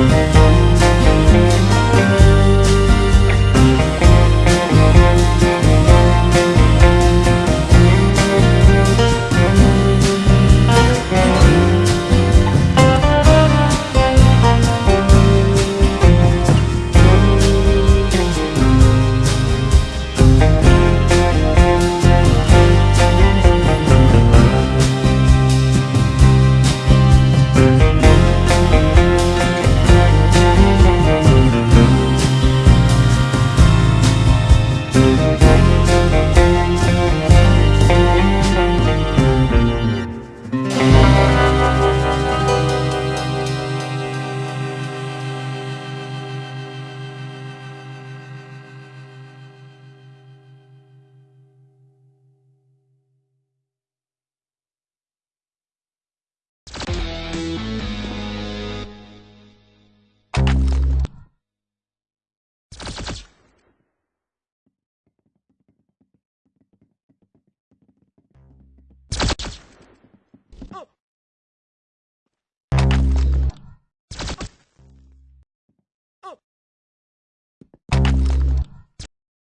Oh.